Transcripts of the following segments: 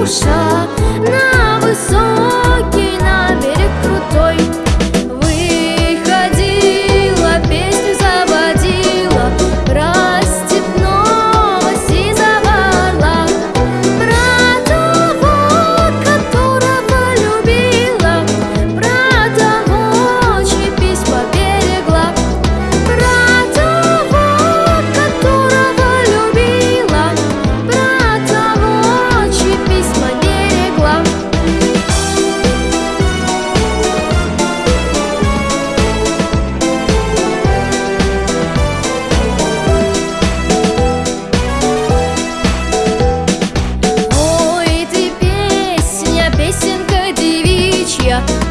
不舍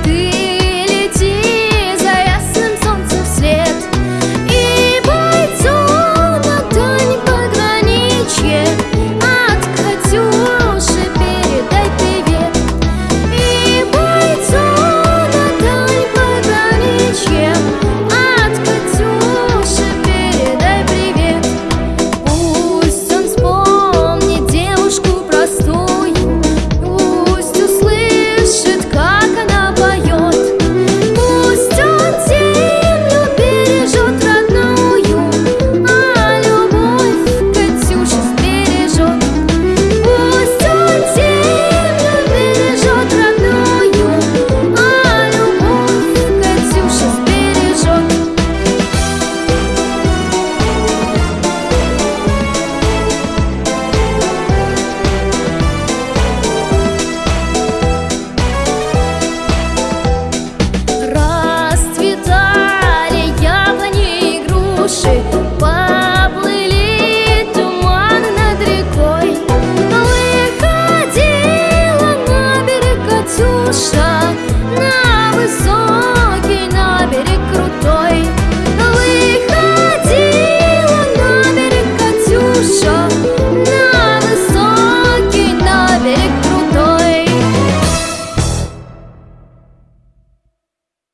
Ты